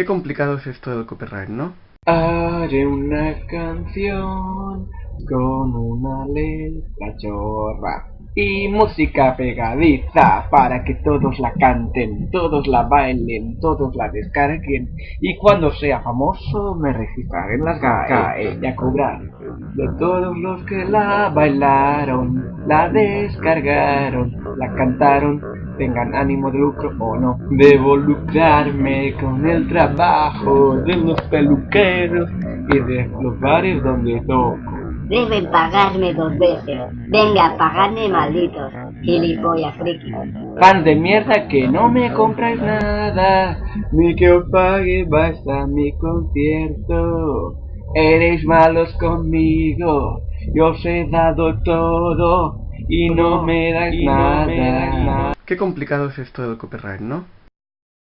Qué complicado es esto del copyright, ¿no? Haré una canción con una letra chorra y música pegadiza para que todos la canten, todos la bailen, todos la descarguen y cuando sea famoso me registraré en las GAE y a cobrar de todos los que la bailaron, la descargaron, la cantaron, tengan ánimo de lucro o no. Debo lucrarme con el trabajo de los peluqueros y de los bares donde toco. Deben pagarme dos veces. Venga, pagadme malditos. Gilipollas friki. Pan de mierda que no me compráis nada, ni que os pague vais a mi concierto. Eres malos conmigo, yo os he dado todo y no me dais nada. Qué complicado es esto del copyright, ¿no?